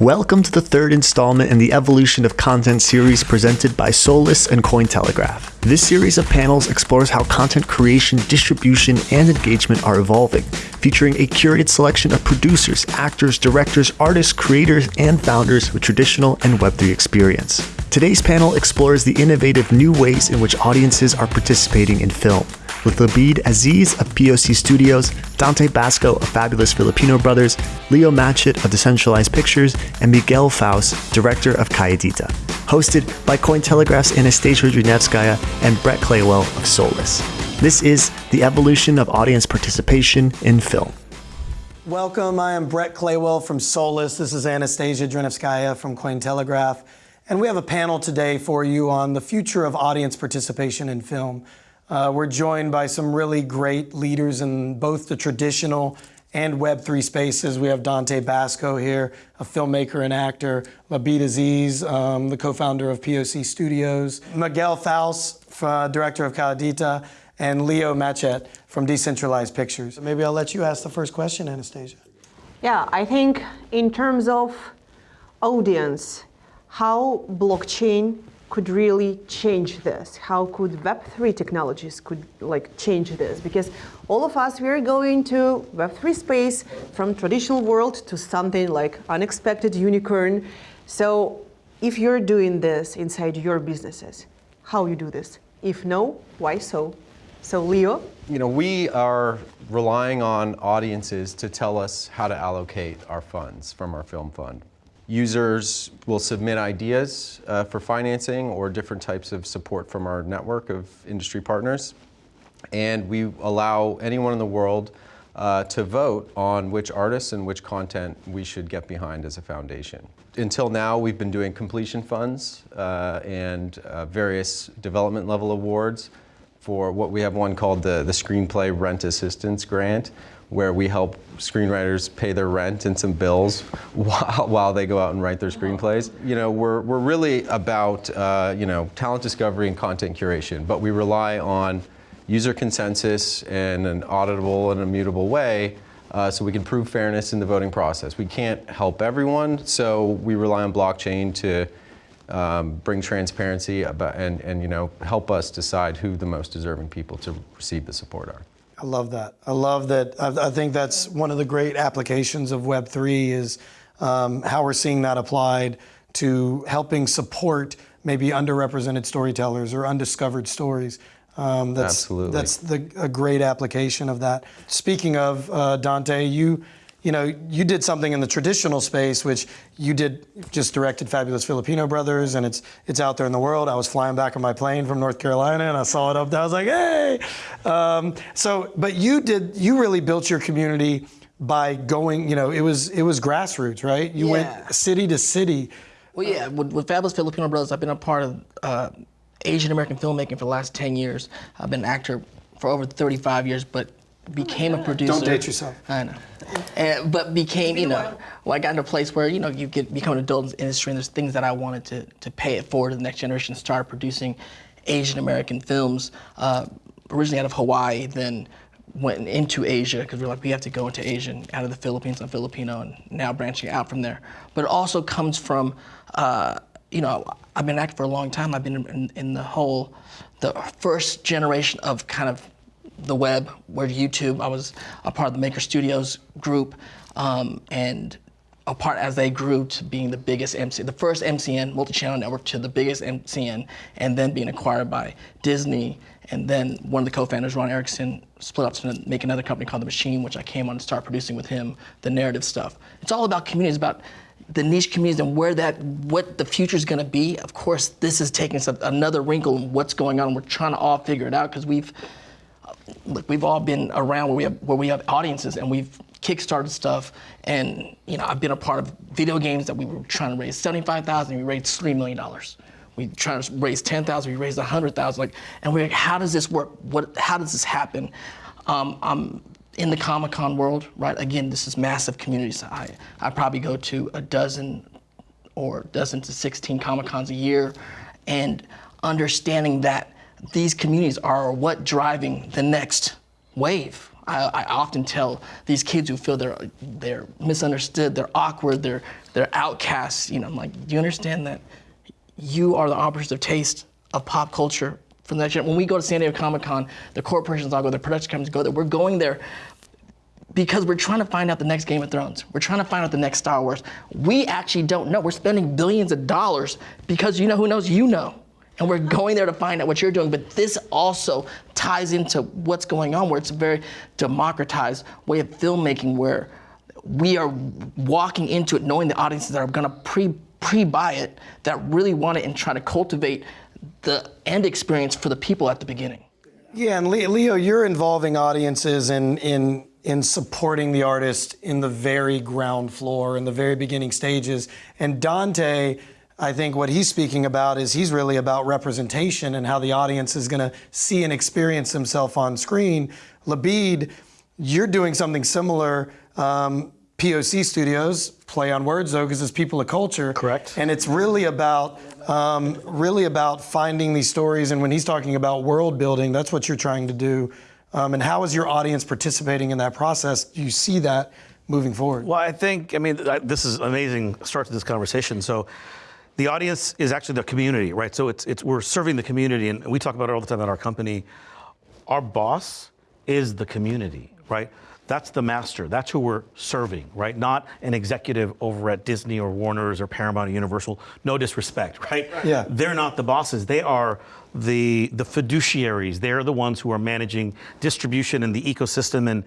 Welcome to the third installment in the Evolution of Content series presented by Solus and Cointelegraph. This series of panels explores how content creation, distribution, and engagement are evolving, featuring a curated selection of producers, actors, directors, artists, creators, and founders with traditional and Web3 experience. Today's panel explores the innovative new ways in which audiences are participating in film with Labid Aziz of POC Studios, Dante Basco of Fabulous Filipino Brothers, Leo Matchett of Decentralized Pictures, and Miguel Faust, director of Calladita. Hosted by Cointelegraph's Anastasia Drinevskaya and Brett Claywell of Solus. This is the evolution of audience participation in film. Welcome, I am Brett Claywell from Solus. This is Anastasia Drinevskaya from Cointelegraph. And we have a panel today for you on the future of audience participation in film. Uh, we're joined by some really great leaders in both the traditional and Web3 spaces. We have Dante Basco here, a filmmaker and actor, Labid Aziz, um, the co-founder of POC Studios, Miguel Faust, uh, director of Calladita, and Leo Matchett from Decentralized Pictures. Maybe I'll let you ask the first question, Anastasia. Yeah, I think in terms of audience, how blockchain could really change this? How could Web3 technologies could like change this? Because all of us, we're going to Web3 space from traditional world to something like unexpected unicorn. So if you're doing this inside your businesses, how you do this? If no, why so? So Leo? You know, we are relying on audiences to tell us how to allocate our funds from our film fund. Users will submit ideas uh, for financing or different types of support from our network of industry partners. And we allow anyone in the world uh, to vote on which artists and which content we should get behind as a foundation. Until now, we've been doing completion funds uh, and uh, various development level awards for what we have one called the, the Screenplay Rent Assistance Grant, where we help screenwriters pay their rent and some bills while, while they go out and write their screenplays. You know, we're, we're really about, uh, you know, talent discovery and content curation, but we rely on user consensus in an auditable and immutable way uh, so we can prove fairness in the voting process. We can't help everyone, so we rely on blockchain to um, bring transparency about, and, and you know, help us decide who the most deserving people to receive the support are. I love that. I love that. I, I think that's one of the great applications of Web3 is um, how we're seeing that applied to helping support maybe underrepresented storytellers or undiscovered stories. Um, that's, Absolutely. That's the, a great application of that. Speaking of uh, Dante, you you know, you did something in the traditional space, which you did just directed Fabulous Filipino Brothers, and it's it's out there in the world. I was flying back on my plane from North Carolina, and I saw it up there. I was like, hey! Um, so, but you did, you really built your community by going, you know, it was it was grassroots, right? You Yeah. went city to city. Well, yeah, with, with Fabulous Filipino Brothers, I've been a part of uh, Asian American filmmaking for the last 10 years. I've been an actor for over 35 years, but became a producer. Don't date yourself. I know. And, but became, you know, well, I got into a place where, you know, you get become an adult in the industry and there's things that I wanted to, to pay it forward to the next generation, start producing Asian American films, uh, originally out of Hawaii, then went into Asia because we're like, we have to go into Asia and out of the Philippines, I'm Filipino, and now branching out from there. But it also comes from, uh, you know, I've been acting for a long time. I've been in, in the whole, the first generation of kind of the web, where YouTube, I was a part of the Maker Studios group, um, and a part as they grew to being the biggest MC, the first MCN multi-channel network to the biggest MCN, and then being acquired by Disney, and then one of the co-founders, Ron Erickson, split up to make another company called The Machine, which I came on to start producing with him, the narrative stuff. It's all about communities, about the niche communities and where that, what the future is going to be. Of course, this is taking some, another wrinkle in what's going on. We're trying to all figure it out because we've look, we've all been around where we have where we have audiences and we've kickstarted stuff. And you know I've been a part of video games that we were trying to raise 75,000 we raised 3 million dollars. We trying to raise 10,000 we raised 100,000 like and we're like how does this work? What how does this happen? Um, I'm in the Comic-Con world right? Again this is massive communities I I probably go to a dozen or dozen to 16 Comic-Cons a year. And understanding that these communities are what driving the next wave. I, I, often tell these kids who feel they're they're misunderstood, they're awkward, they're they're outcasts. You know, I'm like, do you understand that you are the of taste of pop culture for the next? When we go to San Diego Comic Con, the corporations all go, the production companies go there. We're going there because we're trying to find out the next Game of Thrones. We're trying to find out the next Star Wars. We actually don't know. We're spending billions of dollars because you know who knows you know. And we're going there to find out what you're doing. But this also ties into what's going on, where it's a very democratized way of filmmaking where we are walking into it knowing the audiences that are going to pre pre-buy it that really want it and try to cultivate the end experience for the people at the beginning. Yeah, and Leo, you're involving audiences in in in supporting the artist in the very ground floor, in the very beginning stages. And Dante, I think what he's speaking about is he's really about representation and how the audience is going to see and experience himself on screen. Labid, you're doing something similar. Um, POC Studios, play on words though, because it's people of culture. Correct. And it's really about um, really about finding these stories. And when he's talking about world building, that's what you're trying to do. Um, and how is your audience participating in that process? Do you see that moving forward? Well, I think, I mean, this is amazing start to this conversation. So the audience is actually the community, right? So it's, it's we're serving the community, and we talk about it all the time at our company. Our boss is the community, right? That's the master. That's who we're serving, right? Not an executive over at Disney or Warner's or Paramount or Universal. No disrespect, right? Yeah. They're not the bosses. They are the the fiduciaries. They're the ones who are managing distribution and the ecosystem and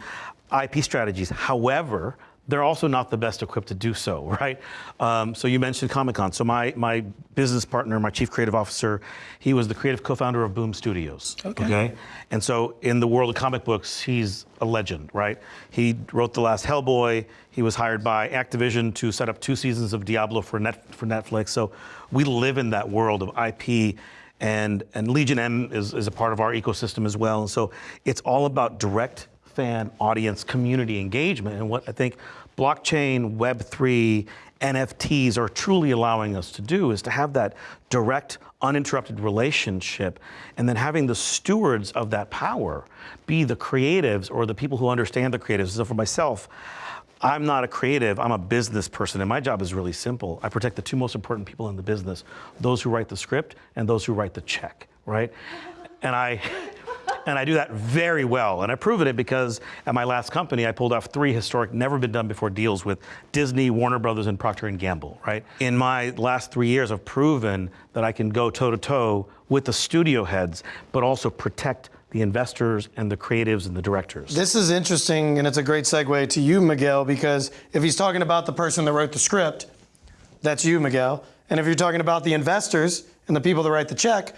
IP strategies. However, they're also not the best equipped to do so, right? Um, so you mentioned Comic Con. So my my business partner, my chief creative officer, he was the creative co-founder of Boom Studios. Okay. okay. And so in the world of comic books, he's a legend, right? He wrote the last Hellboy. He was hired by Activision to set up two seasons of Diablo for net for Netflix. So we live in that world of IP. And, and Legion M is, is a part of our ecosystem as well. And so it's all about direct fan, audience, community engagement. And what I think blockchain, Web3, NFTs are truly allowing us to do is to have that direct, uninterrupted relationship, and then having the stewards of that power be the creatives or the people who understand the creatives. So for myself, I'm not a creative, I'm a business person, and my job is really simple. I protect the two most important people in the business those who write the script and those who write the check, right? And I, and I do that very well. And I've proven it because at my last company, I pulled off three historic, never been done before deals with Disney, Warner Brothers, and Procter & Gamble, right? In my last three years, I've proven that I can go toe to toe with the studio heads, but also protect the investors and the creatives and the directors. This is interesting, and it's a great segue to you, Miguel, because if he's talking about the person that wrote the script, that's you, Miguel. And if you're talking about the investors and the people that write the check,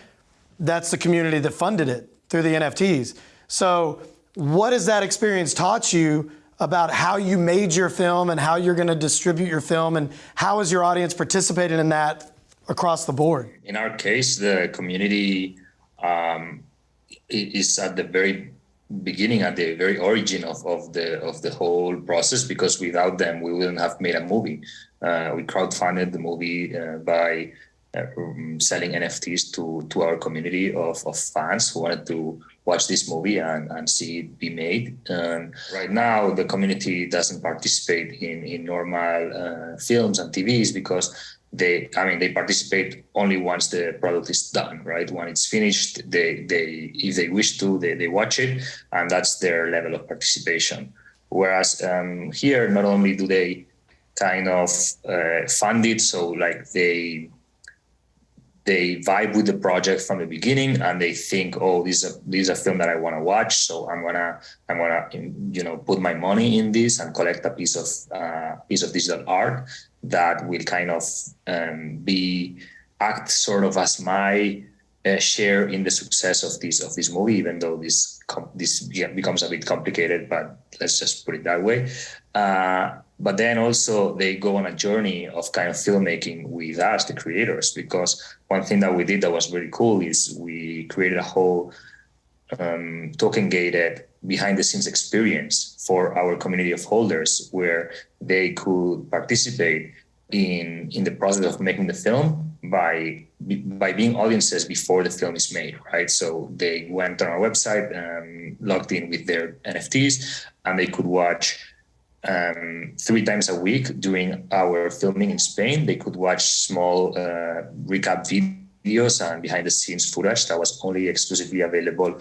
that's the community that funded it through the NFTs. So, what has that experience taught you about how you made your film and how you're going to distribute your film, and how has your audience participated in that across the board? In our case, the community um, is at the very beginning, at the very origin of, of the of the whole process. Because without them, we wouldn't have made a movie. Uh, we crowdfunded the movie uh, by um, selling NFTs to to our community of, of fans who wanted to watch this movie and, and see it be made. Right now, the community doesn't participate in in normal uh, films and TVs because they I mean they participate only once the product is done, right? When it's finished, they they if they wish to, they, they watch it, and that's their level of participation. Whereas um, here, not only do they kind of uh, fund it, so like they they vibe with the project from the beginning and they think oh this is a this is a film that i want to watch so i'm gonna i'm gonna you know put my money in this and collect a piece of uh, piece of digital art that will kind of um, be act sort of as my uh, share in the success of this of this movie even though this this becomes a bit complicated but let's just put it that way. Uh, but then also they go on a journey of kind of filmmaking with us the creators because one thing that we did that was very cool is we created a whole um, token gated behind the scenes experience for our community of holders where they could participate in in the process of making the film by by being audiences before the film is made right? So they went on our website and logged in with their nfts and they could watch um, three times a week during our filming in Spain. They could watch small uh, recap videos and behind the scenes footage that was only exclusively available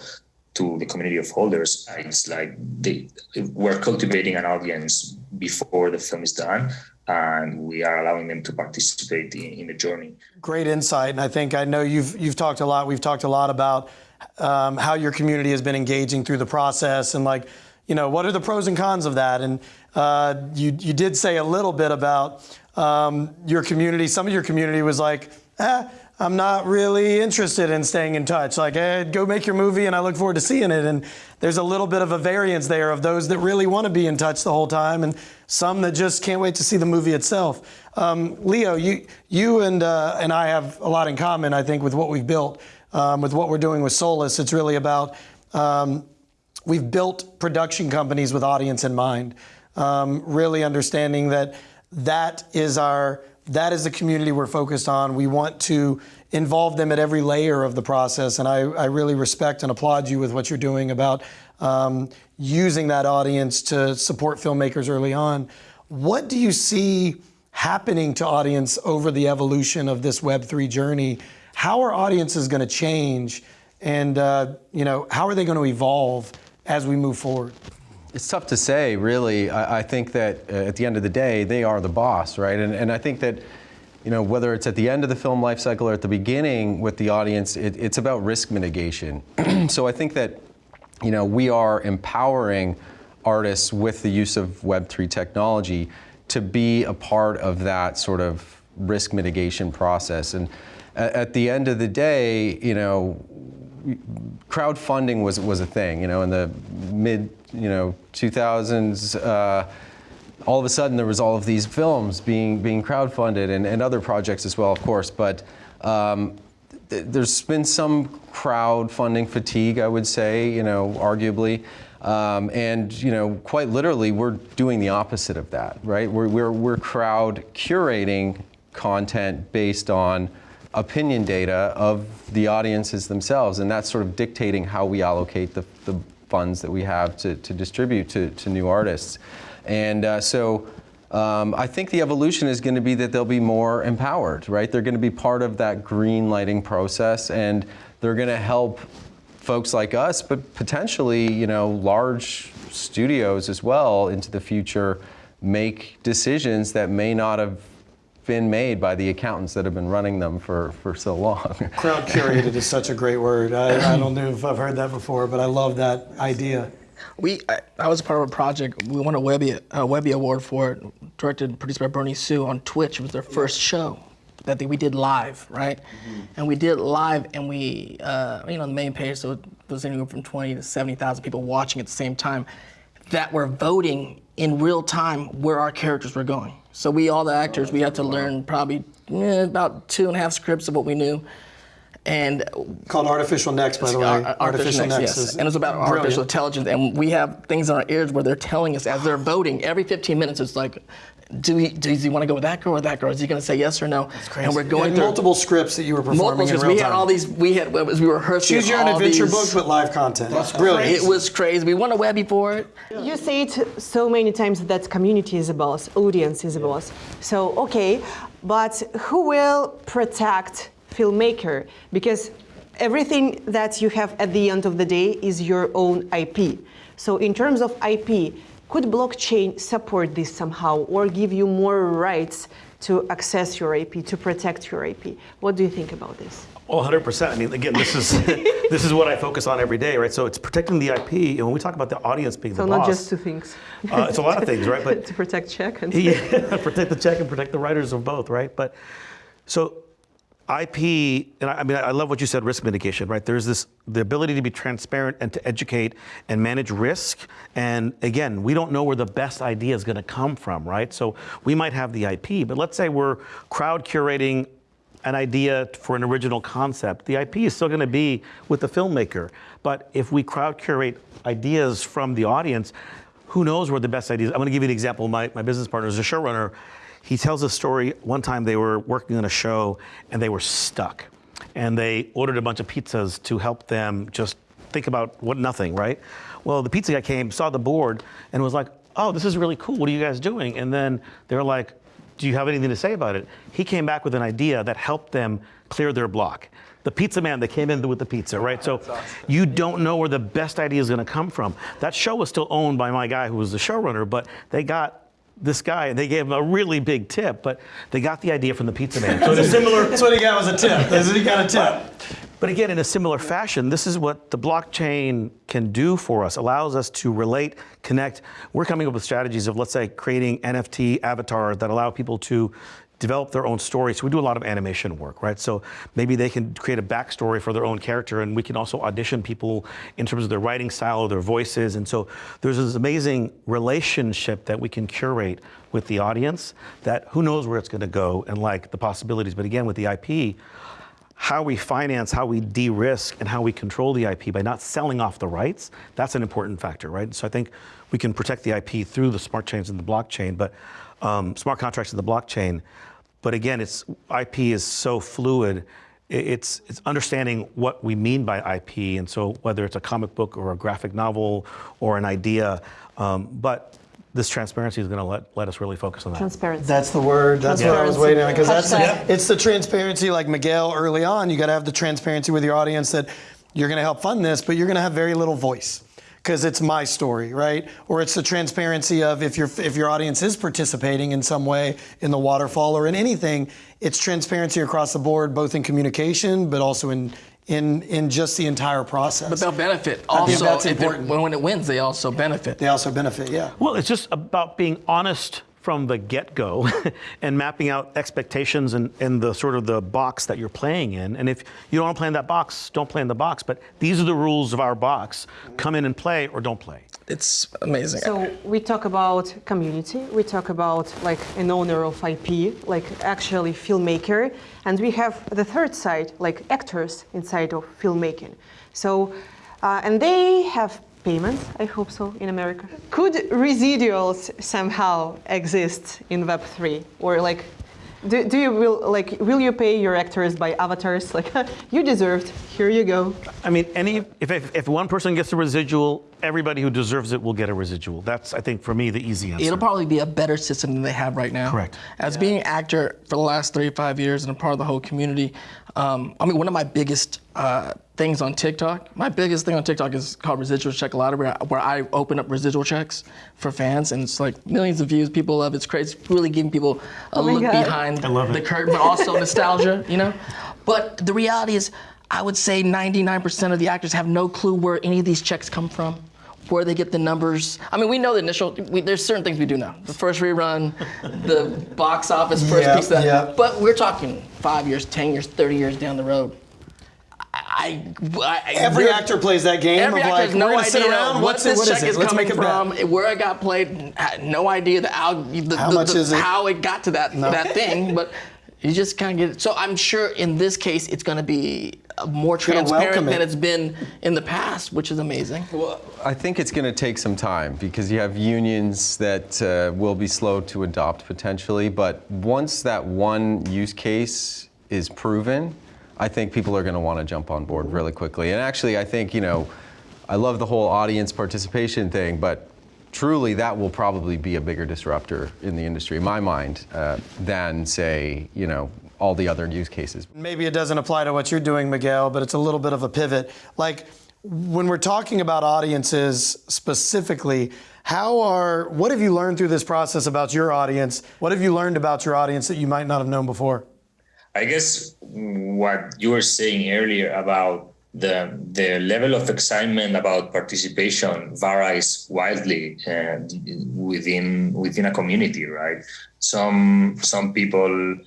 to the community of holders. It's like they, we're cultivating an audience before the film is done and we are allowing them to participate in, in, the journey. Great insight, and I think I know you've you've talked a lot. We've talked a lot about um, how your community has been engaging through the process, and like, you know, what are the pros and cons of that? And uh, you you did say a little bit about um, your community. Some of your community was like, eh, I'm not really interested in staying in touch. Like, hey, go make your movie and I look forward to seeing it. And there's a little bit of a variance there of those that really want to be in touch the whole time and some that just can't wait to see the movie itself. Um, Leo, you, you and, uh, and I have a lot in common, I think, with what we've built, um, with what we're doing with Solus. It's really about um, we've built production companies with audience in mind, um, really understanding that that is our that is the community we're focused on. We want to involve them at every layer of the process. And I, I really respect and applaud you with what you're doing about um, using that audience to support filmmakers early on. What do you see happening to audience over the evolution of this Web3 journey? How are audiences going to change? And uh, you know, how are they going to evolve as we move forward? It's tough to say, really. I, I think that uh, at the end of the day, they are the boss, right? And, and I think that, you know, whether it's at the end of the film life cycle or at the beginning with the audience, it, it's about risk mitigation. so I think that, you know, we are empowering artists with the use of Web3 technology to be a part of that sort of risk mitigation process. And at, at the end of the day, you know, crowdfunding was was a thing. You know, in the mid you know 2000s. Uh, all of a sudden, there was all of these films being being crowdfunded and, and other projects as well, of course. But um, th there's been some crowdfunding fatigue, I would say. You know, arguably. Um, and you know, quite literally, we're doing the opposite of that, right? We're, we're, we're crowd curating content based on opinion data of the audiences themselves, and that's sort of dictating how we allocate the, the funds that we have to, to distribute to, to new artists. And uh, so um, I think the evolution is going to be that they'll be more empowered, right? They're going to be part of that green lighting process, and they're going to help folks like us, but potentially, you know, large studios as well into the future make decisions that may not have been made by the accountants that have been running them for, for so long. Crowd curated is such a great word. I, I don't know if I've heard that before, but I love that idea. We, I, I was part of a project. We won a Webby, a Webby Award for it, directed and produced by Bernie Su on Twitch. It was their first show that we did live, right? Mm -hmm. And we did live, and we, uh, you know, the main page, so it was anywhere from 20 to 70,000 people watching at the same time that were voting in real time where our characters were going. So we, all the actors, we had to learn probably eh, about two and a half scripts of what we knew. And called Artificial Next, by the way. Artificial, artificial Next, yes. and it's about brilliant. artificial intelligence. And we have things in our ears where they're telling us as they're voting every 15 minutes. It's like, do he, does he want to go with that girl or that girl? Is he going to say yes or no? It's crazy. And we're going through multiple scripts that you were performing multiple scripts. we had all these. We had as we were rehearsing. Choose your own adventure these, book, but live content. That's brilliant. It was crazy. We won a Webby for it. You say it so many times that community is a boss, audience is a boss. So okay, but who will protect filmmaker? Because everything that you have at the end of the day is your own IP. So in terms of IP, could blockchain support this somehow or give you more rights to access your IP, to protect your IP? What do you think about this? Oh, 100%. I mean, again, this is this is what I focus on every day, right? So it's protecting the IP, and when we talk about the audience being so the boss. So not just two things. Uh, it's a lot of things, right? But to protect check and yeah, protect the check and protect the writers of both, right? But so IP, and I, I, mean, I love what you said, risk mitigation, right? There's this, the ability to be transparent and to educate and manage risk. And again, we don't know where the best idea is gonna come from, right? So we might have the IP, but let's say we're crowd curating an idea for an original concept. The IP is still gonna be with the filmmaker. But if we crowd curate ideas from the audience, who knows where the best ideas, I'm gonna give you an example. My, my business partner is a showrunner he tells a story, one time they were working on a show and they were stuck. And they ordered a bunch of pizzas to help them just think about what nothing, right? Well, the pizza guy came, saw the board, and was like, oh, this is really cool. What are you guys doing? And then they're like, do you have anything to say about it? He came back with an idea that helped them clear their block. The pizza man that came in with the pizza, right? So you don't know where the best idea is going to come from. That show was still owned by my guy who was the showrunner, but they got this guy and they gave him a really big tip, but they got the idea from the pizza man. So a similar That's what he got was a tip. That's what he got a tip. but again, in a similar fashion, this is what the blockchain can do for us, allows us to relate, connect. We're coming up with strategies of, let's say, creating NFT avatars that allow people to develop their own story. So we do a lot of animation work, right? So maybe they can create a backstory for their own character, and we can also audition people in terms of their writing style or their voices. And so there's this amazing relationship that we can curate with the audience that who knows where it's going to go and like the possibilities. But again, with the IP, how we finance, how we de-risk, and how we control the IP by not selling off the rights, that's an important factor, right? So I think we can protect the IP through the smart chains and the blockchain, but um, smart contracts in the blockchain. But again, it's IP is so fluid. It's it's understanding what we mean by IP, and so whether it's a comic book or a graphic novel or an idea, um, but this transparency is going to let, let us really focus on that. Transparency. That's the word. That's what I was waiting on because that's Hashtag. it's the transparency. Like Miguel early on, you got to have the transparency with your audience that you're going to help fund this, but you're going to have very little voice because it's my story, right? Or it's the transparency of if your if your audience is participating in some way in the waterfall or in anything, it's transparency across the board, both in communication but also in in in just the entire process. But they'll benefit. I think Also, that's if it- important. when, when it wins, they also benefit. they also benefit, yeah. Well, it's just about being honest from the get-go and mapping out expectations and, and the sort of the box that you're playing in. And if you don't want to play in that box, don't play in the box. But these are the rules of our box. Come in and play or don't play. It's amazing. So we talk about community, we talk about like an owner of IP, like actually filmmaker, and we have the third side, like actors inside of filmmaking. So, uh, and they have payments, I hope so, in America. Could residuals somehow exist in Web3, or like? Do, do you will like will you pay your actors by avatars like you deserved here you go I mean, any if, if, if one person gets a residual, everybody who deserves it will get a residual. That's, I think, for me, the easy answer. It'll probably be a better system than they have right now. Correct. As being an actor for the last 35 years and a part of the whole community, um, I mean, one of my biggest uh, things on TikTok, my biggest thing on TikTok is called Residual Check A Lottery, where, where I open up residual checks for fans, and it's like millions of views. People love it. It's crazy. It's really giving people a Oh look God. behind the it. curtain, but also nostalgia, you know? But the reality is, I would say 99% of the actors have no clue where any of these checks come from, where they get the numbers. I mean, we know the initial, we, there's certain things we do know. The first rerun, the box office first Yeah, piece of that. yeah. But we're talking five years, 10 years, 30 years down the road. I, I, Every actor plays that game Every of actor like has no we're gonna sit around. What's this What is check is Let's coming make a bet. from, where I got played. No idea the, al- the, How the- much the- is it? how it got to that that thing, but you just kind of get it. So I'm sure in this case it's going to be more transparent than it's been in the past, which is amazing. Well, I think it's going to take some time because you have unions that uh, will be slow to adopt potentially, but once that one use case is proven, I think people are going to want to jump on board really quickly. And actually, I think, you know, I love the whole audience participation thing, but truly that will probably be a bigger disruptor in the industry, in my mind, uh, than, say, you know, all the other use cases. Maybe it doesn't apply to what you're doing, Miguel, but it's a little bit of a pivot. Like when we're talking about audiences specifically, how are what have you learned through this process about your audience? What have you learned about your audience that you might not have known before? I guess what you were saying earlier about the the level of excitement about participation varies wildly uh, within within a community, right? Some some people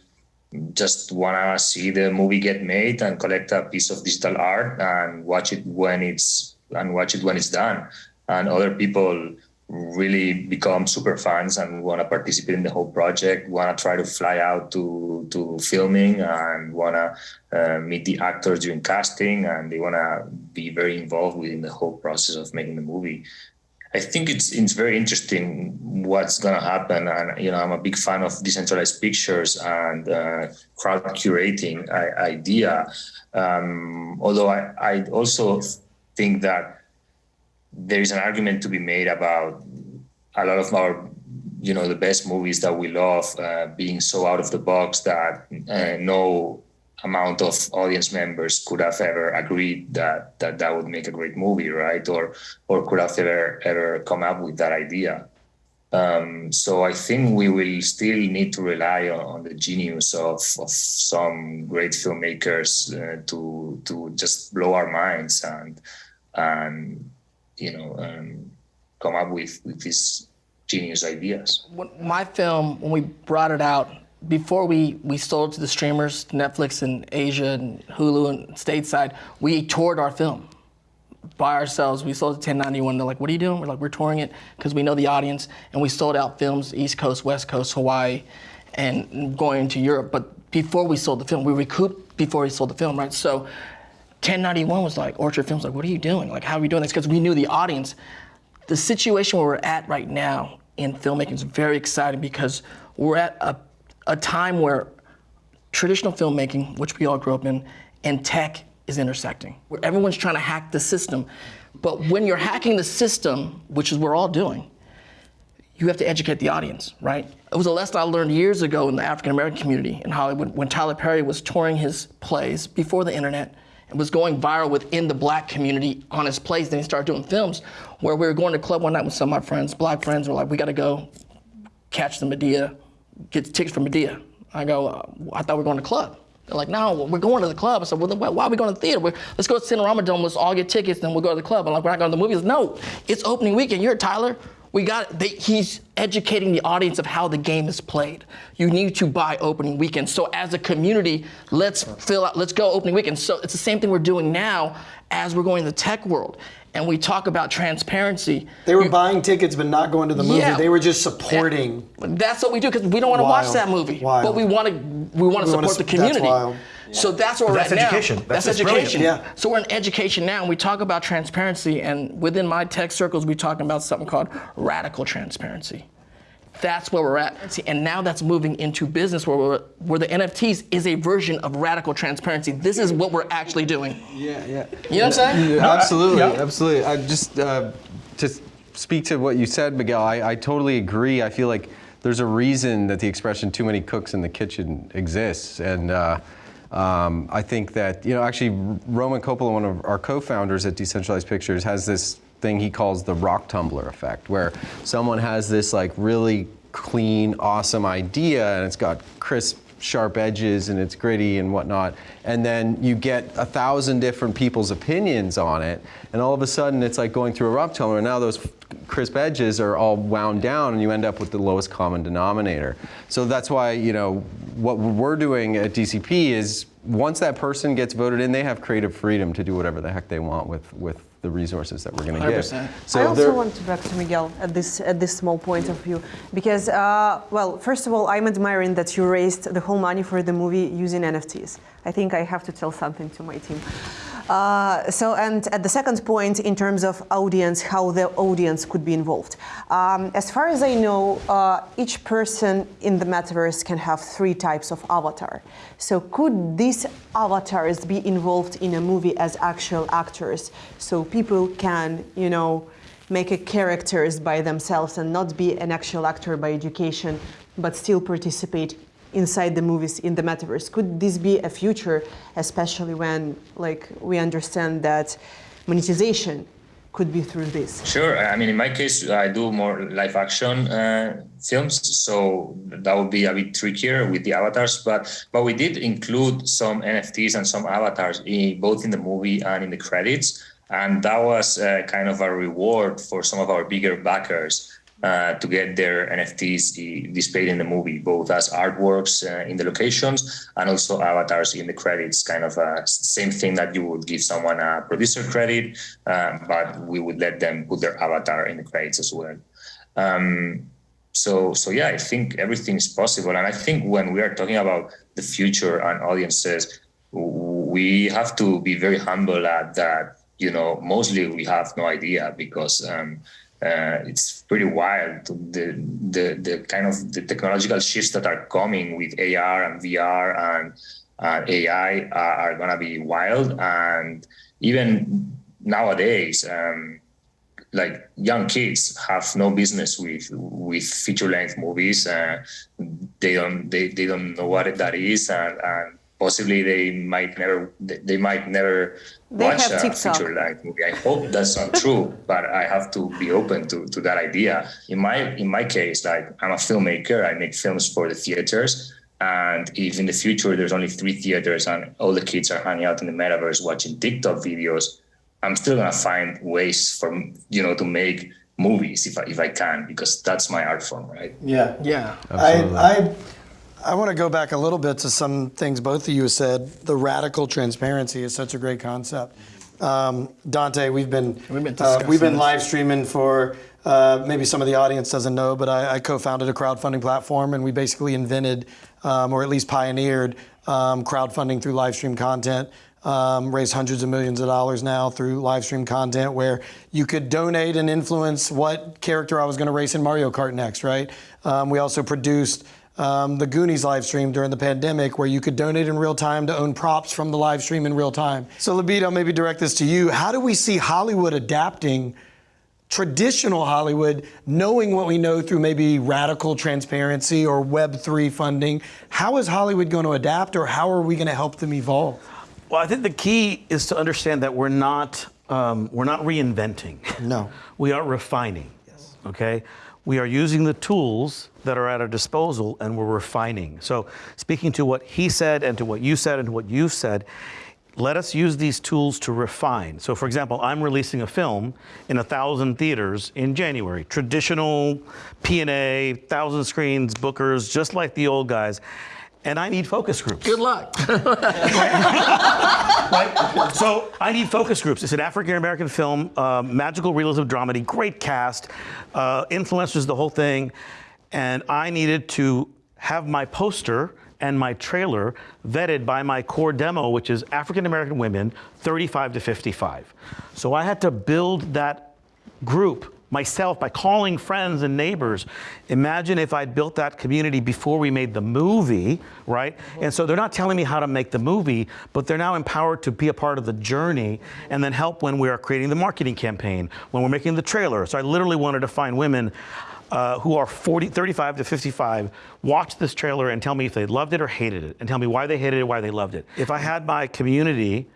just wanna see the movie get made and collect a piece of digital art and watch it when it's and watch it when it's done. And other people really become super fans and want to participate in the whole project, want to try to fly out to to filming and want to uh, meet the actors during casting and they want to be very involved within the whole process of making the movie. I think it's it's very interesting what's gonna happen, and you know I'm a big fan of decentralized pictures and uh, crowd curating idea. Um, although I, I also think that there is an argument to be made about a lot of our you know the best movies that we love uh, being so out of the box that uh, no amount of audience members could have ever agreed that that that would make a great movie right or or could have ever ever come up with that idea um, so I think we will still need to rely on, on the genius of, of some great filmmakers uh, to to just blow our minds and and you know um, come up with with these genius ideas. When my film, when we brought it out, before we, we sold to the streamers, Netflix and Asia and Hulu and stateside, we toured our film by ourselves. We sold it 1091. They're like, what are you doing? We're like, we're touring it because we know the audience. And we sold out films, East Coast, West Coast, Hawaii, and going to Europe. But before we sold the film, we recouped before we sold the film, right? So 1091 was like, Orchard Films like, what are you doing? Like, how are we doing this? Because we knew the audience. The situation where we're at right now in filmmaking is very exciting because we're at a, a time where traditional filmmaking, which we all grew up in, and tech is intersecting. Where everyone's trying to hack the system. But when you're hacking the system, which is what we're all doing, you have to educate the audience, right? It was a lesson I learned years ago in the African American community in Hollywood when Tyler Perry was touring his plays before the internet and was going viral within the black community on his plays. Then he started doing films where we were going to club one night with some of my friends, black friends, were like, we gotta go catch the Madea, get tickets for Madea. I go, uh, I thought we were going to the club. They're like, no, we're going to the club. I said, well, then why are we going to the theater? Let's go to Cinerama Dome. Let's all get tickets, then we'll go to the club. I'm like, we're not going to the movies. No, it's opening weekend. You're Tyler. We got. They, he's educating the audience of how the game is played. You need to buy opening weekend. So as a community, let's fill out. Let's go opening weekend. So it's the same thing we're doing now as we're going to the tech world. And we talk about transparency. They were buying tickets but not going to the movie. Yeah. They were just supporting. That's what we do because we don't want to watch that movie, Wild. but we want to we want to We wanna support s- the that's community. wild. So that's where we're that's at now. education. That's- That's, that's brilliant. education. Yeah. So we're in education now, and we talk about transparency. And within my tech circles, we talking about something called radical transparency. That's where we're at. See, And now that's moving into business where, we're, where the NFTs is a version of radical transparency. This is what we're actually doing. Yeah, yeah. You know what I'm saying? Yeah, absolutely, yeah. absolutely. I just uh, to speak to what you said, Miguel. I, I totally agree. I feel like there's a reason that the expression "too many cooks in the kitchen" exists, and uh, um, I think that you know actually Roman Coppola, one of our co-founders at Decentralized Pictures, has this thing he calls the rock tumbler effect, where someone has this like really clean, awesome idea, and it's got crisp sharp edges and it's gritty and whatnot. And then you get a thousand different people's opinions on it, and all of a sudden it's like going through a rock tumbler. And now those crisp edges are all wound down, and you end up with the lowest common denominator. So that's why you know what we're doing at DCP is once that person gets voted in, they have creative freedom to do whatever the heck they want with with the resources that we're going to give. 100%. So I also want to back to Miguel at this at this small point of view because, uh, well, first of all, I'm admiring that you raised the whole money for the movie using NFTs. I think I have to tell something to my team. Uh, so, and at the second point, in terms of audience, how the audience could be involved. Um, as far as I know, uh, each person in the metaverse can have three types of avatar. So, could these avatars be involved in a movie as actual actors, so people can, you know, make a characters by themselves and not be an actual actor by education, but still participate inside the movies in the metaverse could this be a future especially when like we understand that monetization could be through this Sure. I mean, in my case, I do more live action uh, films, so that would be a bit trickier with the avatars. But but we did include some NFTs and some avatars in, both in the movie and in the credits, and that was uh, kind of a reward for some of our bigger backers. Uh, to get their NFTs displayed in the movie, both as artworks uh, in the locations and also avatars in the credits. Kind of a same thing that you would give someone a producer credit, uh, but we would let them put their avatar in the credits as well. Um, so, so yeah, I think everything is possible, and I think when we are talking about the future and audiences, we have to be very humble at that. You know, mostly we have no idea because. Um, uh, it's pretty wild the, the the kind of the technological shifts that are coming with AR and VR and uh, AI are, are gonna be wild and even nowadays um, like young kids have no business with with feature length movies. Uh, they don't they, they don't know what that is, and, and possibly they might never they might never They watch have a feature length movie. I hope that's not true, but I have to be open to, to that idea. In my in my case, like I'm a filmmaker, I make films for the theaters. And if in the future there's only three theaters and all the kids are hanging out in the metaverse watching TikTok videos, I'm still gonna find ways for you know to make movies if I if I can because that's my art form, right? Yeah. Yeah. Absolutely. I, I, I want to go back a little bit to some things both of you said. The radical transparency is such a great concept. Um, Dante, we've been We've been uh, we've been live streaming for uh, maybe some of the audience doesn't know, but I, I co-founded a crowdfunding platform, and we basically invented, um, or at least pioneered, um, crowdfunding through live stream content. Um, raised hundreds of millions of dollars now through live stream content where you could donate and influence what character I was going to race in Mario Kart next, right? Um, we also produced um, the Goonies live stream during the pandemic where you could donate in real time to own props from the live stream in real time. So, Libido, maybe direct this to you. How do we see Hollywood adapting traditional Hollywood, knowing what we know through maybe radical transparency or Web3 funding? How is Hollywood going to adapt or how are we going to help them evolve? Well, I think the key is to understand that we're not um, we're not reinventing. No. we are refining. Yes. Okay. We are using the tools that are at our disposal, and we're refining. So, speaking to what he said, and to what you said, and to what you've said, let us use these tools to refine. So, for example, I'm releasing a film in a thousand theaters in January. Traditional P&A, thousand screens, bookers, just like the old guys. And I need focus groups. Good luck. So I need focus groups. It's an African American film, uh, magical realism dramedy, great cast, uh, influencers, the whole thing, and I needed to have my poster and my trailer vetted by my core demo, which is African American women, 35 to 55. So I had to build that group myself by calling friends and neighbors. Imagine if I'd built that community before we made the movie, right? And so they're not telling me how to make the movie, but they're now empowered to be a part of the journey and then help when we are creating the marketing campaign, when we're making the trailer. So I literally wanted to find women uh, who are 40, 35 to 55, watch this trailer and tell me if they loved it or hated it, and tell me why they hated it, why they loved it. If I had my community,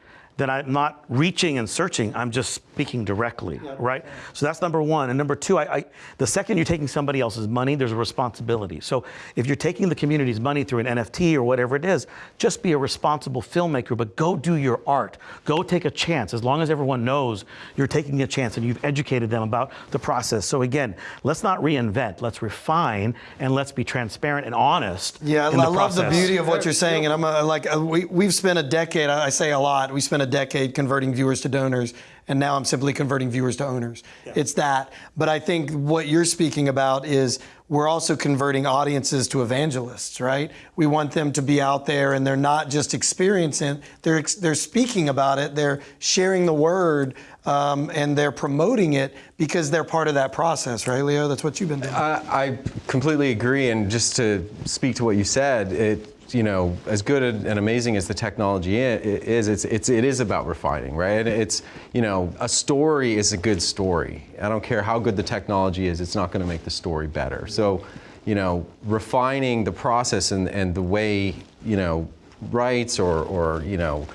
then I'm not reaching and searching. I'm just speaking directly, right? So that's number one. And number two, I, I, the second you're taking somebody else's money, there's a responsibility. So if you're taking the community's money through an NFT or whatever it is, just be a responsible filmmaker, but go do your art. Go take a chance. As long as everyone knows you're taking a chance and you've educated them about the process. So again, let's not reinvent. Let's refine and let's be transparent and honest. Yeah, I love the beauty of what you're saying, and I'm uh, like, uh, we, we've spent a decade. I I say a lot. We spent a decade converting viewers to donors, and now I'm simply converting viewers to owners. It's that. But I think what you're speaking about is we're also converting audiences to evangelists, right? We want them to be out there, and they're not just experiencing; they're they're speaking about it. They're sharing the word. Um, and they're promoting it because they're part of that process, right, Leo? That's what you've been doing. I, I completely agree, and just to speak to what you said, it you know as good and amazing as the technology is, it's it's it is about refining, right? It's you know a story is a good story. I don't care how good the technology is, it's not going to make the story better. So, you know, refining the process and and the way you know rights or or you know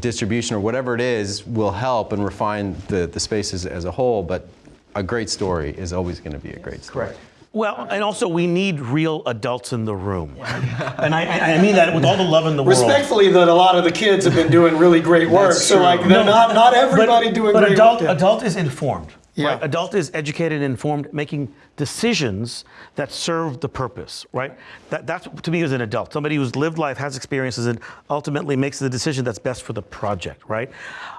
distribution or whatever it is will help and refine the the spaces as a whole, but. A great story is always going to be a great story. Correct. Well, and also we need real adults in the room. and I, I mean that with all the love in the world. Respectfully, that a lot of the kids have been doing really great work. So, like, they're not not everybody but, doing but great adult, adult is informed. Yeah. Right? Adult is educated and informed, making decisions that serve the purpose, right? That, that's to me is an adult. Somebody who's lived life, has experiences, and ultimately makes the decision that's best for the project, right?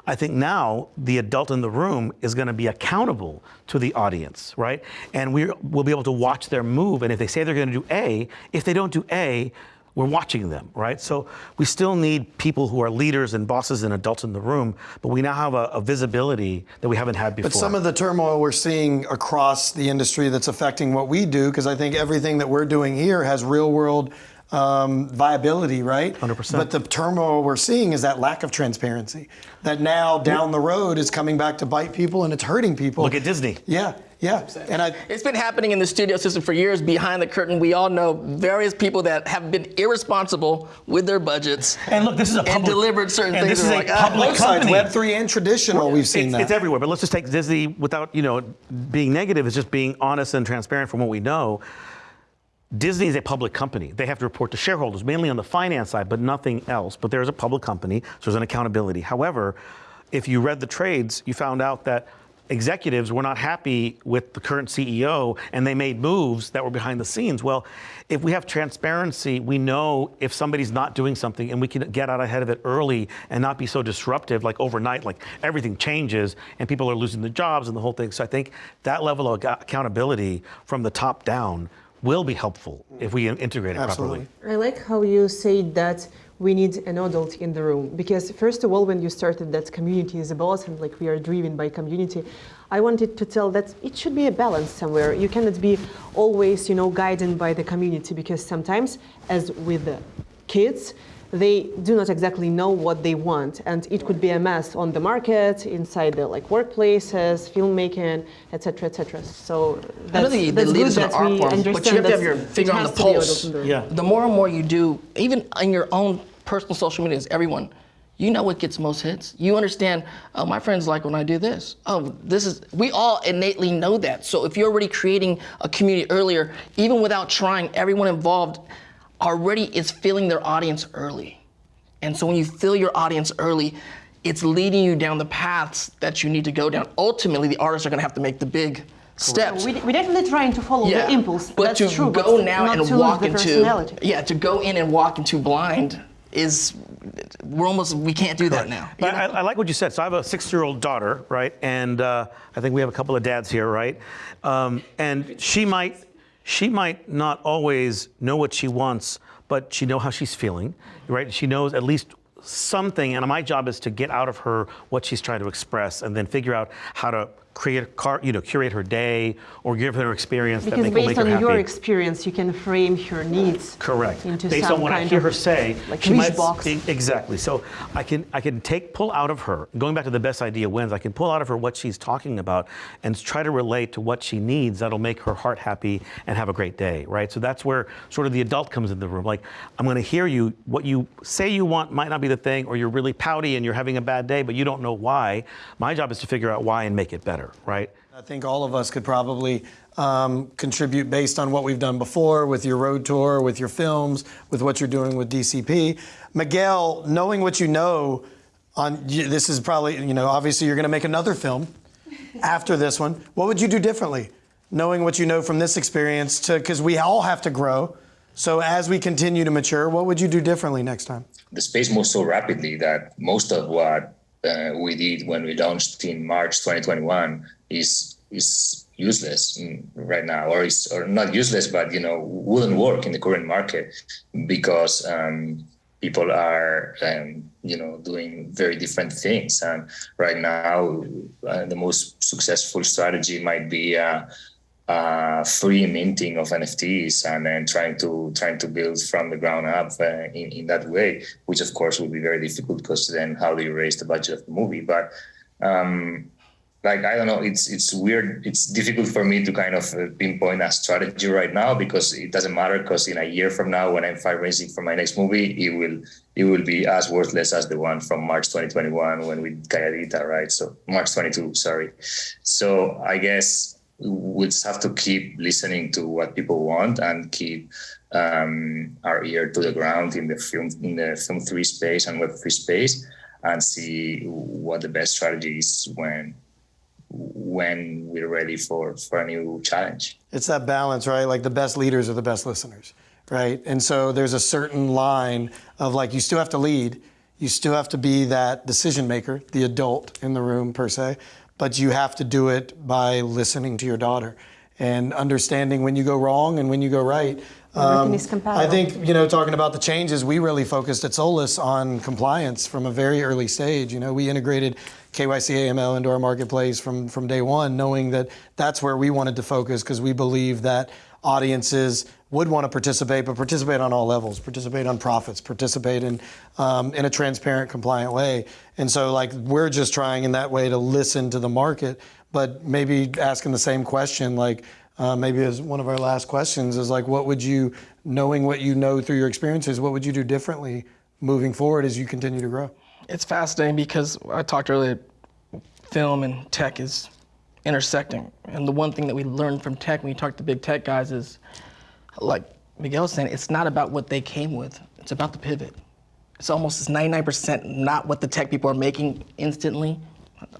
I think now the adult in the room is going to be accountable to the audience, right? And we will be able to watch their move. And if they say they're going to do A, if they don't do A, we're watching them, right? So we still need people who are leaders and bosses and adults in the room, but we now have a, a visibility that we haven't had before. But some of the turmoil we're seeing across the industry that's affecting what we do, because I think everything that we're doing here has real world um, viability, right? 100%. But the turmoil we're seeing is that lack of transparency. That now down the road is coming back to bite people and it's hurting people. Look at Disney. Yeah, yeah. And I, It's been happening in the studio system for years behind the curtain. We all know various people that have been irresponsible with their budgets And look, this is a and public- delivered certain and things. this is a like, ah, public both company. Web three and traditional, we've seen it's, that. it's everywhere. But let's just take Disney without, you know, being negative. It's just being honest and transparent from what we know. Disney is a public company. They have to report to shareholders, mainly on the finance side, but nothing else. But there's a public company, so there's an accountability. However, if you read the trades, you found out that executives were not happy with the current CEO and they made moves that were behind the scenes. Well, if we have transparency, we know if somebody's not doing something and we can get out ahead of it early and not be so disruptive like overnight, like everything changes and people are losing their jobs and the whole thing. So I think that level of accountability from the top down will be helpful if we integrate it Absolutely. properly. I like how you say that we need an adult in the room because first of all, when you started that community is about and like we are driven by community, I wanted to tell that it should be a balance somewhere. You cannot be always, you know, guided by the community because sometimes, as with the kids, they do not exactly know what they want and it could be a mess on the market inside the like workplaces filmmaking etc etc so that's, I know the, the that's good leaders in that the art we form, but you have to have your finger on the pulse. the. Yeah. The more and more you do, even in your own personal social medias, everyone, you know what gets most hits. You understand, oh, my friends like when I do this. Oh, this is, we all innately know that. So if you're already creating a community earlier, even without trying, everyone involved already is feeling their audience early. And so when you feel your audience early, it's leading you down the paths that you need to go down. Ultimately, the artists are going to have to make the big steps. We, we're definitely trying to follow the impulse. But That's to true, go but now and walk into yeah, to go in and walk into blind is we're almost we can't do that now. But I, I like what you said. So I have a six-year-old daughter, right? And uh, I think we have a couple of dads here, right? Um, and she might, she might not always know what she wants, but she know how she's feeling, right? She knows at least something, and my job is to get out of her what she's trying to express, and then figure out how to create car, you know, curate her day or give her experience that Because make, will make based her on happy. your experience, you can frame her needs Correct. into Based on what I hear her say, like she might box. exactly. So I can I can take pull out of her. Going back to the best idea wins. I can pull out of her what she's talking about and try to relate to what she needs. That'll make her heart happy and have a great day. Right. So that's where sort of the adult comes in the room. Like I'm going to hear you. What you say you want might not be the thing, or you're really pouty and you're having a bad day, but you don't know why. My job is to figure out why and make it better. Right. I think all of us could probably um, contribute based on what we've done before with your road tour, with your films, with what you're doing with DCP. Miguel, knowing what you know, on this is probably you know obviously you're going to make another film after this one. What would you do differently, knowing what you know from this experience? To because we all have to grow. So as we continue to mature, what would you do differently next time? the space moves so rapidly that most of what uh, we did when we launched in March 2021 is is useless right now, or is or not useless, but you know wouldn't work in the current market because um, people are um, you know doing very different things. And right now, uh, the most successful strategy might be. Uh, uh, free minting of NFTs and then trying to trying to build from the ground up uh, in, in that way, which of course would be very difficult because then how do you raise the budget of the movie? But um, like I don't know, it's it's weird. It's difficult for me to kind of uh, pinpoint a strategy right now because it doesn't matter. Because in a year from now, when I'm fundraising for my next movie, it will it will be as worthless as the one from March 2021 when we Calladita, right? So March 22, sorry. So I guess we just have to keep listening to what people want and keep um, our ear to the ground in the film in the film three space and web three space and see what the best strategy is when when we're ready for for a new challenge. It's that balance, right? Like the best leaders are the best listeners, right? And so there's a certain line of like you still have to lead, you still have to be that decision maker, the adult in the room per se, but you have to do it by listening to your daughter and understanding when you go wrong and when you go right. Is. Um, I think, you know, talking about the changes, we really focused at Solus on compliance from a very early stage. You know, we integrated KYC AML into our marketplace from, from day one, knowing that that's where we wanted to focus because we believe that audiences would want to participate, but participate on all levels, participate on profits, participate in um, in a transparent, compliant way. And so, like, we're just trying in that way to listen to the market, but maybe asking the same question, like. Uh, maybe as one of our last questions is like, what would you, knowing what you know through your experiences, what would you do differently moving forward as you continue to grow? It's fascinating because I talked earlier, film and tech is intersecting. And the one thing that we learned from tech when we talked to big tech guys is, like Miguel was saying, it's not about what they came with, it's about the pivot. It's almost 99% not what the tech people are making instantly.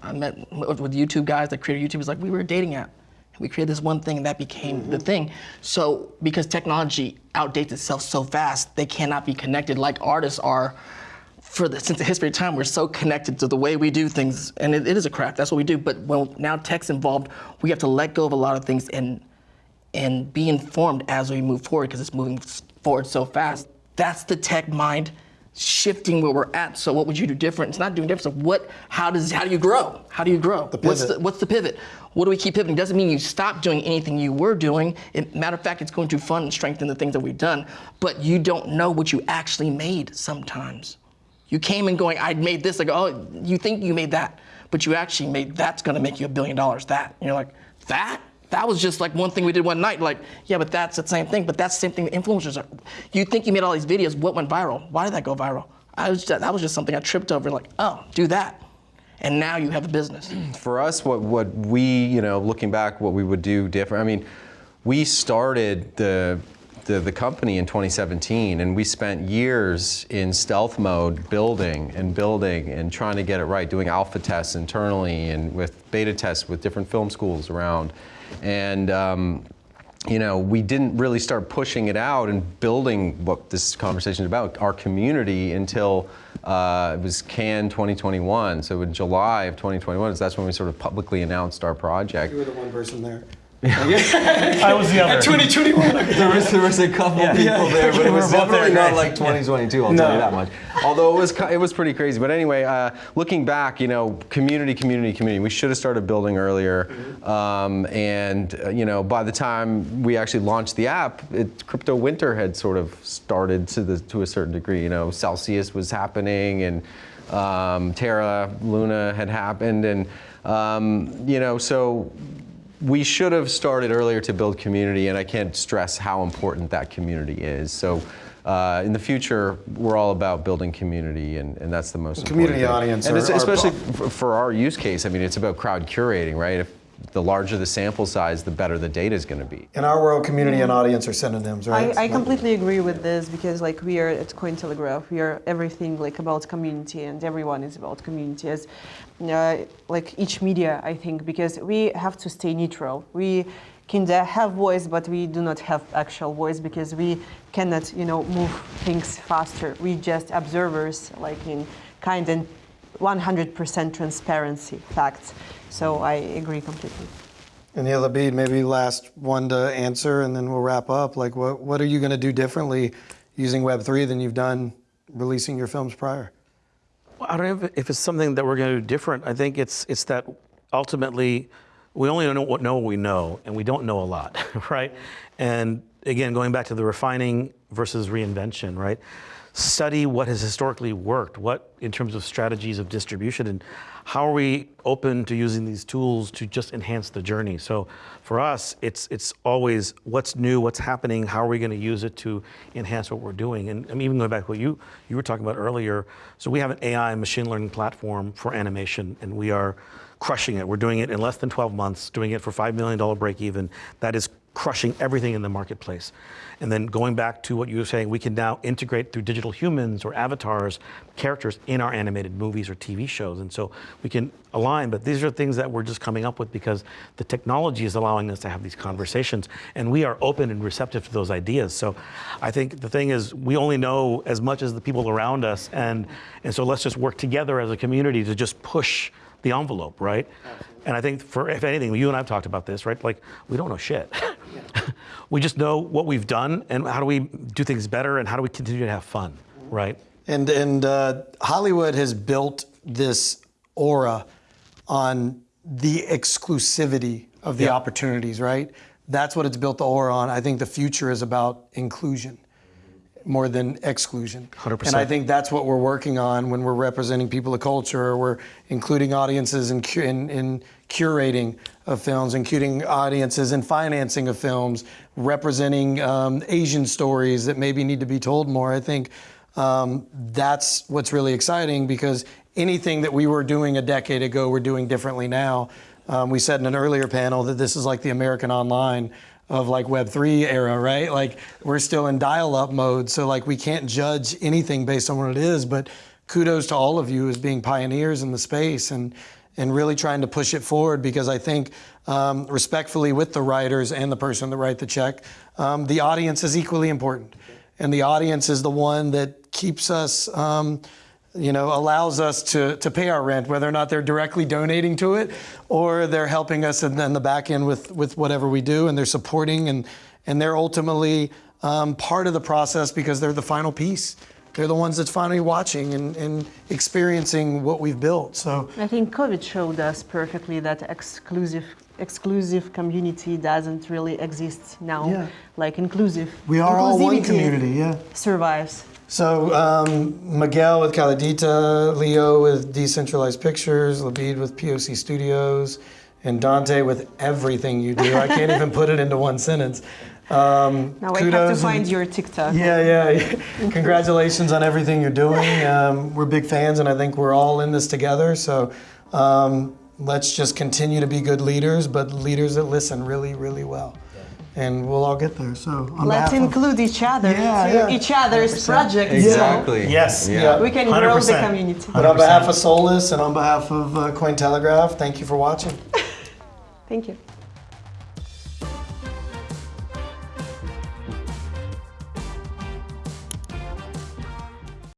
I met with YouTube guys that created YouTube. It's like we were a dating app. We created this one thing and that became mm-hmm. the thing. So because technology outdates itself so fast, they cannot be connected like artists are for the, since the history of time, we're so connected to the way we do things, and it, it is a craft. That's what we do. But when now tech's involved, we have to let go of a lot of things and and be informed as we move forward because it's moving forward so fast. That's the tech mind shifting where we're at. So what would you do different? It's not doing different. So what? How does? How do you grow? How do you grow? The what's the What's the pivot? What do we keep pivoting? Doesn't mean you stop doing anything you were doing. It, matter of fact, it's going to fund and strengthen the things that we've done. But you don't know what you actually made sometimes. You came in going, I made this. Like, oh, you think you made that, but you actually made that's going to make you a billion dollars. That. And you're like, that? That was just like one thing we did one night. Like, yeah, but that's the same thing. But that's the same thing influencers are. You think you made all these videos. What went viral? Why did that go viral? I was just, that was just something I tripped over. Like, oh, do that. And now you have a business. For us, what, what we, you know, looking back, what we would do different, I mean, we started the the, the company in 2017 and we spent years in stealth mode building and building and trying to get it right, doing alpha tests internally and with beta tests with different film schools around. And um, you know, we didn't really start pushing it out and building what this conversation is about, our community, until uh, it was Cannes 2021. So in July of 2021, that's when we sort of publicly announced our project. You were the one person there. I was the other. 2021. there was there was a couple Yeah. people Yeah. there, but it was both there, definitely not right? like 2022. I'll No. tell you that much. Although it was it was pretty crazy. But anyway, uh, looking back, you know, community, community, community. We should have started building earlier. Um, and uh, you know, by the time we actually launched the app, it, crypto winter had sort of started to the to a certain degree. You know, Celsius was happening, and um, Terra Luna had happened, and um, you know, so we should have started earlier to build community, and I can't stress how important that community is. So, uh, in the future, we're all about building community, and, and that's the most Community important thing. audience and are- it's, are- especially for, for our use case. I mean, it's about crowd curating, right? If the larger the sample size, the better the data is going to be. In our world, community and audience are synonyms, right? I, I completely agree with this because like we are at Cointelegraph, we are everything like about community and everyone is about community as like each media I think because we have to stay neutral. We can uh, have voice but we do not have actual voice because we cannot you know move things faster. We just observers like in kind and 100% transparency facts. So I agree completely. And Neil Abid, maybe last one to answer, and then we'll wrap up. Like, what what are you going to do differently using Web three than you've done releasing your films prior? I don't know if, if it's something that we're going to do different. I think it's it's that ultimately we only know what know what we know, and we don't know a lot, right? And again, going back to the refining versus reinvention, right? Study what has historically worked, what in terms of strategies of distribution, and how are we open to using these tools to just enhance the journey. So for us, it's it's always what's new, what's happening, how are we going to use it to enhance what we're doing. And I mean, even going back to what you you were talking about earlier. So we have an AI machine learning platform for animation, and we are crushing it. We're doing it in less than 12 months, doing it for $5 million break even. That is crushing everything in the marketplace. And then going back to what you were saying, we can now integrate through digital humans or avatars, characters in our animated movies or TV shows. And so we can align, but these are things that we're just coming up with because the technology is allowing us to have these conversations and we are open and receptive to those ideas. So I think the thing is we only know as much as the people around us and, and so let's just work together as a community to just push the envelope, right? And I think for if anything, you and I've talked about this, right? Like we don't know shit. we just know what we've done and how do we do things better and how do we continue to have fun, right? And and uh, Hollywood has built this aura on the exclusivity of the Yeah. opportunities, right? That's what it's built the aura on. I think the future is about inclusion more than exclusion. 100%. And I think that's what we're working on when we're representing people of culture, or we're including audiences in, in, in curating of films, including audiences in financing of films, representing um, Asian stories that maybe need to be told more. I think um, that's what's really exciting because anything that we were doing a decade ago, we're doing differently now. Um, we said in an earlier panel that this is like the American Online of like Web3 era, right? Like we're still in dial-up mode, so like we can't judge anything based on what it is. But kudos to all of you as being pioneers in the space and and really trying to push it forward because I think um, respectfully with the writers and the person that write the check, um, the audience is equally important, and the audience is the one that keeps us. Um, you know, allows us to, to pay our rent, whether or not they're directly donating to it or they're helping us in, in the back end with, with whatever we do and they're supporting and, and they're ultimately um, part of the process because they're the final piece. They're the ones that's finally watching and, and experiencing what we've built. So I think COVID showed us perfectly that exclusive exclusive community doesn't really exist now. Yeah. Like inclusive. we are all one community, yeah. Survives. So um, Miguel with Calladita, Leo with Decentralized Pictures, Labid with POC Studios, and Dante with everything you do. I can't even put it into one sentence. Um, Now I have to find and- your TikTok. Yeah, yeah. Congratulations on everything you're doing. Um, we're big fans, and I think we're all in this together. So um, let's just continue to be good leaders, but leaders that listen really, really well. And we'll all get there. So on Let's behalf of- include each other Yeah, to yeah. each other's projects. Exactly. Yes. Yeah. yeah. We can grow the 100%. community. But on behalf of Solus and on behalf of uh, Cointelegraph, thank you for watching. Thank you.